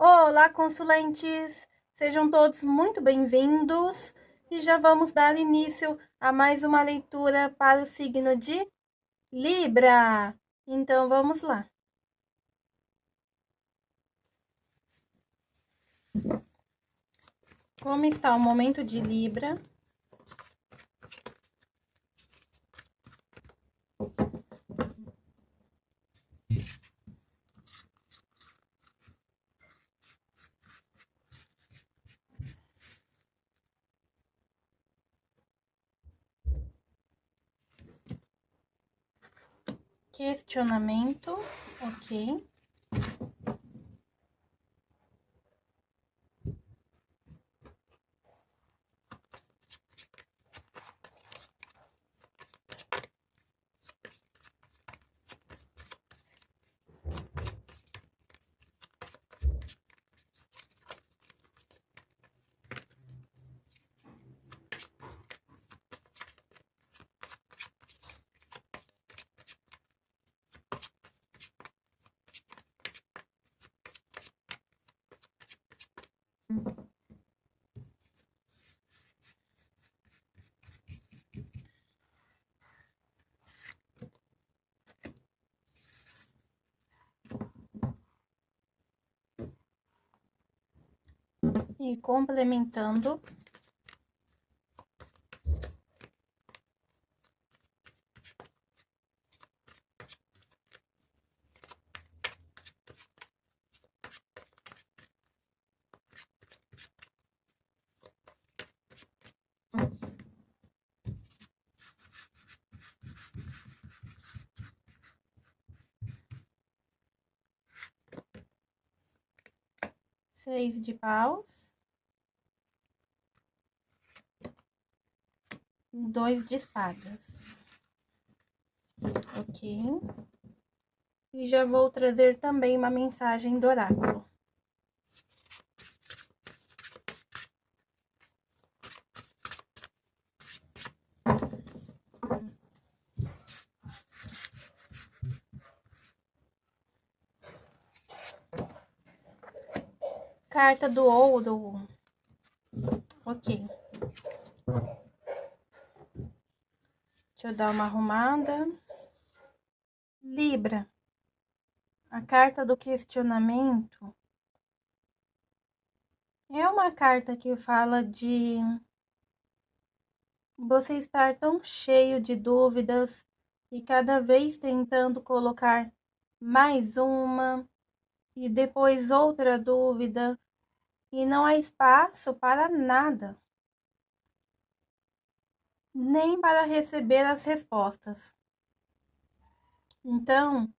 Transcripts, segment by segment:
Olá, consulentes! Sejam todos muito bem-vindos e já vamos dar início a mais uma leitura para o signo de Libra. Então, vamos lá. Como está o momento de Libra? Questionamento, ok. E complementando seis de paus, dois de espadas, ok? E já vou trazer também uma mensagem do oráculo. Carta do ouro. Ok. Deixa eu dar uma arrumada. Libra. A carta do questionamento. É uma carta que fala de você estar tão cheio de dúvidas e cada vez tentando colocar mais uma e depois outra dúvida e não há espaço para nada, nem para receber as respostas. Então,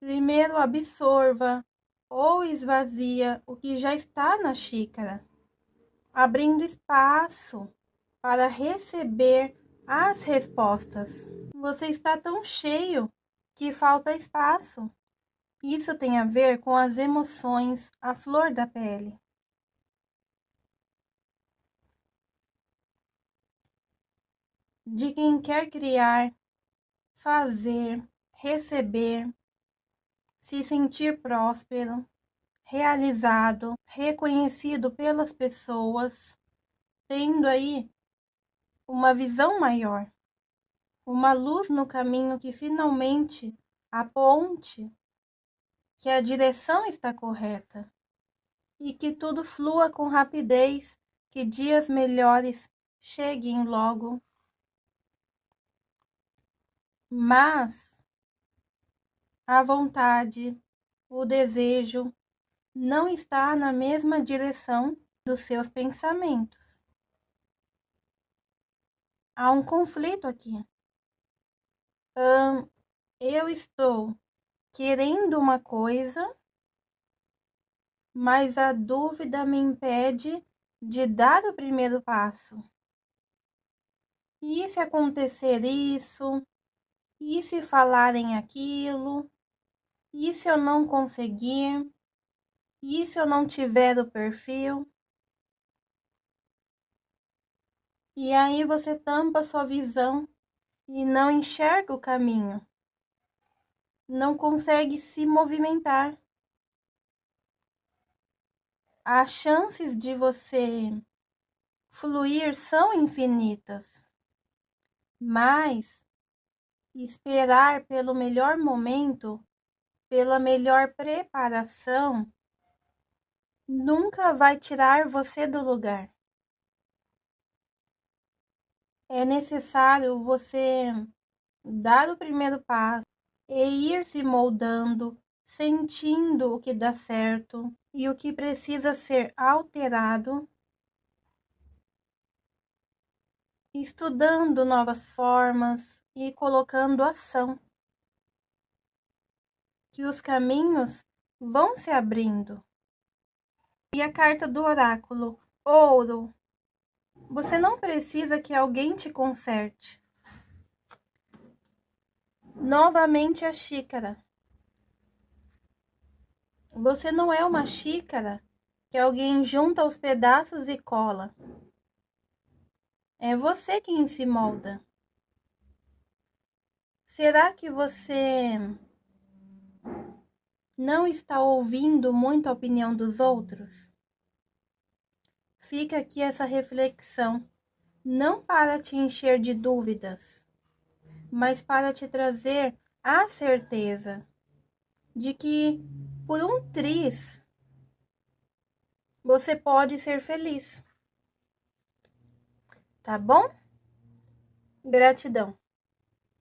primeiro absorva ou esvazia o que já está na xícara, abrindo espaço para receber as respostas. Você está tão cheio que falta espaço. Isso tem a ver com as emoções à flor da pele. de quem quer criar, fazer, receber, se sentir próspero, realizado, reconhecido pelas pessoas, tendo aí uma visão maior, uma luz no caminho que finalmente aponte que a direção está correta e que tudo flua com rapidez, que dias melhores cheguem logo mas a vontade, o desejo não está na mesma direção dos seus pensamentos. Há um conflito aqui. Eu estou querendo uma coisa, mas a dúvida me impede de dar o primeiro passo. E se acontecer isso? E se falarem aquilo? E se eu não conseguir? E se eu não tiver o perfil? E aí você tampa sua visão e não enxerga o caminho. Não consegue se movimentar. as chances de você fluir são infinitas, mas esperar pelo melhor momento, pela melhor preparação, nunca vai tirar você do lugar. É necessário você dar o primeiro passo e ir se moldando, sentindo o que dá certo e o que precisa ser alterado, estudando novas formas e colocando ação. Que os caminhos vão se abrindo. E a carta do oráculo, ouro. Você não precisa que alguém te conserte. Novamente a xícara. Você não é uma xícara que alguém junta os pedaços e cola. É você quem se molda. Será que você não está ouvindo muito a opinião dos outros? Fica aqui essa reflexão, não para te encher de dúvidas, mas para te trazer a certeza de que por um triz você pode ser feliz. Tá bom? Gratidão.